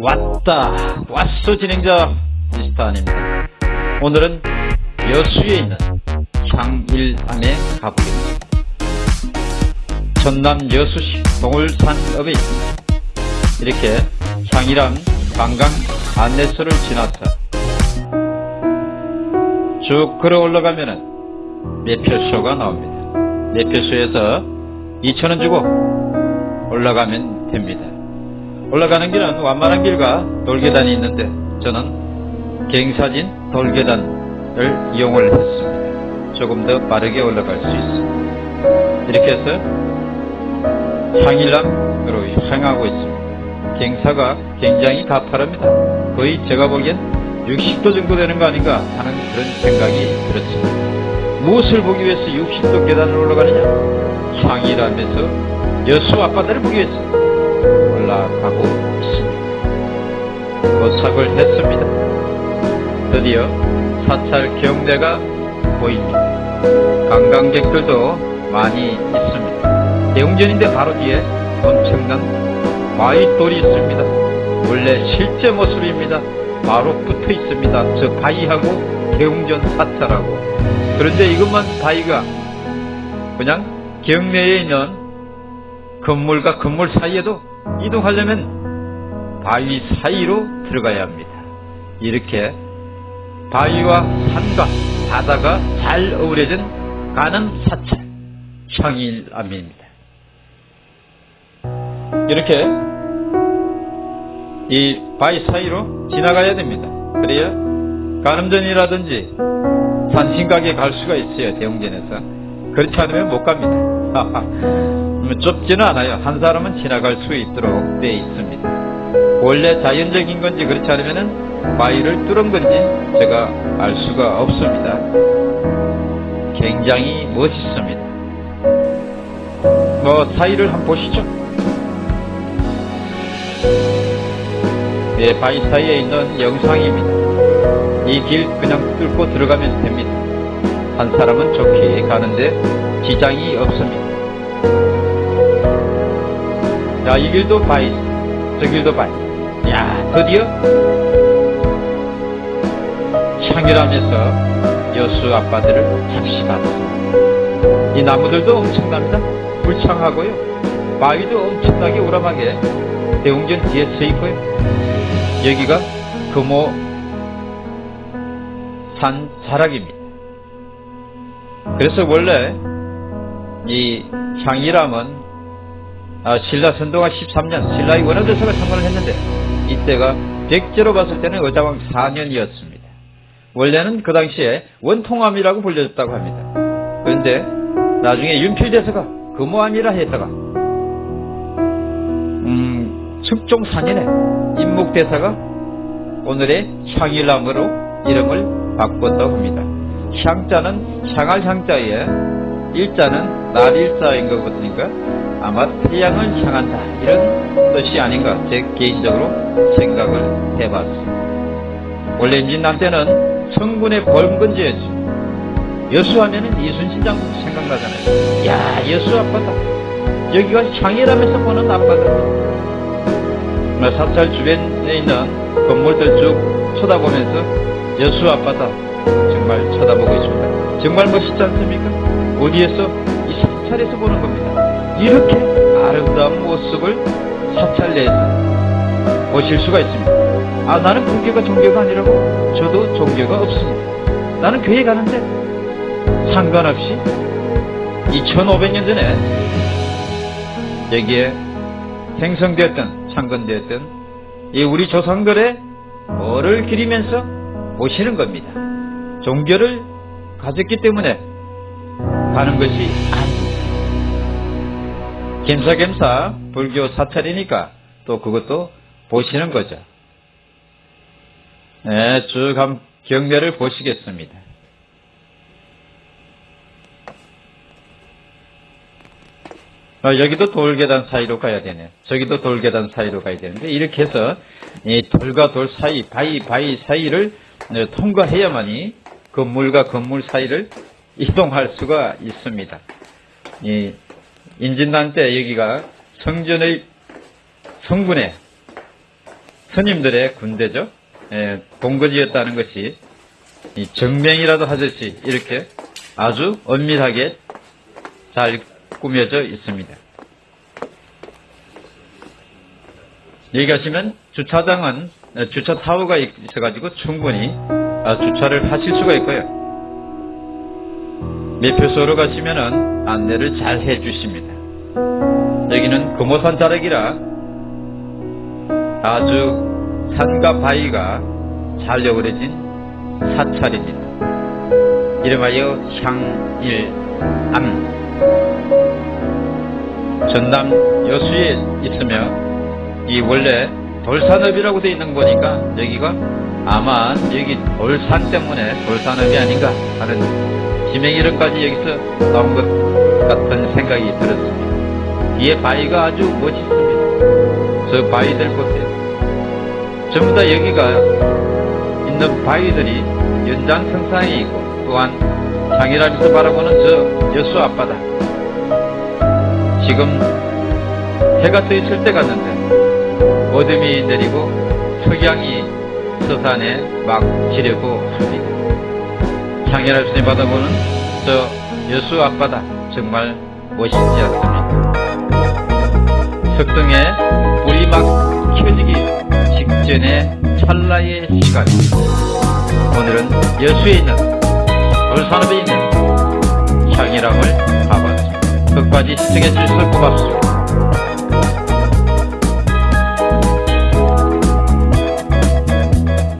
왔다. 왔어 진행자. 미스터 아닙니다. 오늘은 여수에 있는 향일암에 가보겠습니다. 전남 여수시 동울산읍에 있습니다. 이렇게 향일암 관광 안내소를 지나서 쭉 걸어 올라가면 은 매표소가 나옵니다. 매표소에서 2천원 주고 올라가면 됩니다 올라가는 길은 완만한 길과 돌계단이 있는데 저는 갱사진 돌계단을 이용을 했습니다. 조금 더 빠르게 올라갈 수 있습니다. 이렇게 해서 향일암으로 향하고 있습니다. 갱사가 굉장히 가파릅니다. 거의 제가 보기엔 60도 정도 되는 거 아닌가 하는 그런 생각이 들었습니다. 무엇을 보기 위해서 60도 계단을 올라가느냐? 향일암에서 여수 앞바다를 보기 위해서 올라가고 있습니다. 도착을 했습니다. 드디어 사찰 경대가 보입니다. 관광객들도 많이 있습니다. 대웅전인데 바로 뒤에 엄청난 바위돌이 있습니다. 원래 실제 모습입니다. 바로 붙어 있습니다. 저 바위하고 대웅전 사찰하고 그런데 이것만 바위가 그냥 경내에 있는 건물과 건물 사이에도 이동하려면 바위 사이로 들어가야 합니다. 이렇게 바위와 산과 바다가 잘 어우러진 가는 사찰 향일암입니다. 이렇게 이 바위 사이로 지나가야 됩니다. 그래야 가늠전이라든지 산신각에 갈 수가 있어요. 대웅전에서. 그렇지 않으면 못 갑니다. 좁지는 않아요. 한 사람은 지나갈 수 있도록 되어 있습니다. 원래 자연적인 건지 그렇지 않으면 바위를 뚫은 건지 제가 알 수가 없습니다. 굉장히 멋있습니다. 뭐 사이를 한번 보시죠. 네, 바위 사이에 있는 영상입니다. 이 길 그냥 뚫고 들어가면 됩니다. 한 사람은 좋게 가는데 지장이 없습니다. 자, 이 길도 바위, 저 길도 바위. 야, 드디어 향일암에서 여수 앞바다를 잠시봤습니다. 이 나무들도 엄청납니다. 불창하고요. 바위도 엄청나게 우람하게 대웅전 뒤에 서 있고요. 여기가 금호 산 자락입니다. 그래서 원래 이 향일암은 아, 신라 선동아 13년 신라의 원효대사가 창건을 했는데 이때가 백제로 봤을 때는 의자왕 4년이었습니다. 원래는 그 당시에 원통암이라고 불려졌다고 합니다. 그런데 나중에 윤필대사가 금호암이라 했다가 음, 측종산인의 임묵대사가 오늘의 향일암으로 이름을 바꿨다고 합니다. 향자는 향할 향자에 일자는 날 일자인 것 같으니까 아마 태양을 향한다 이런 뜻이 아닌가 제 개인적으로 생각을 해봤습니다. 원래 임진남 때는 성군의 벌금건지였죠. 여수하면은 이순신 장군 생각나잖아요. 야 여수 앞바다 여기가 향일암에서 보는 앞바다. 사찰 주변에 있는 건물들 쭉 쳐다보면서 여수 앞바다 정말 쳐다보고 있습니다. 정말 멋있지 않습니까? 어디에서 이 사찰에서 보는 겁니다. 이렇게 아름다운 모습을 사찰 내에서 보실 수가 있습니다. 아 나는 종교가 종교가 아니라고 저도 종교가 없습니다. 나는 교회 가는데 상관없이 2500년 전에 여기에 생성되었던 창건되었던 이 우리 조상들의 뭐를 기리면서 오시는 겁니다. 종교를 가졌기 때문에 가는 것이 아닙니다. 겸사겸사 불교 사찰이니까 또 그것도 보시는 거죠. 네, 쭉 한 경례를 보시겠습니다. 어, 여기도 돌계단 사이로 가야 되네. 저기도 돌계단 사이로 가야 되는데 이렇게 해서 이 돌과 돌 사이, 바위, 바위 사이를 어, 통과해야만이 건물과 건물 사이를 이동할 수가 있습니다. 이 인진난 때 여기가 성전의 성군의 스님들의 군대죠. 예, 본거지였다는 것이 이 정명이라도 하듯이 이렇게 아주 엄밀하게 잘 꾸며져 있습니다. 여기 가시면 주차장은 어, 주차 타워가 있어가지고 충분히 아, 주차를 하실 수가 있고요. 매표소로 가시면은 안내를 잘 해주십니다. 여기는 금호산 자락이라 아주 산과 바위가 잘 어우러진 사찰입니다. 이름하여 향일암 전남 여수에 있으며 이 원래 돌산읍이라고 되어 있는 거 보니까 여기가 아마 여기 돌산 때문에 돌산읍이 아닌가 하는 지명 이름까지 여기서 나온 것 같은 생각이 들었습니다. 뒤에 바위가 아주 멋있습니다. 저 바위들 보세요. 전부 다 여기가 있는 바위들이 연장성상에 있고 또한 장일암에서 바라보는 저 여수 앞바다 지금 해가 떠 있을 때 갔는데 어둠이 내리고 석양이 서산에 막 지려고 합니다. 장일암에서 바라보는 저 여수 앞바다 정말 멋있지 않습니까? 석등에 불이 막 켜지기 직전의 찰나의 시간 오늘은 여수에 있는 돌산읍에 있는 향이람을 가봤습니다. 끝까지 시청해 주셔서 고맙습니다.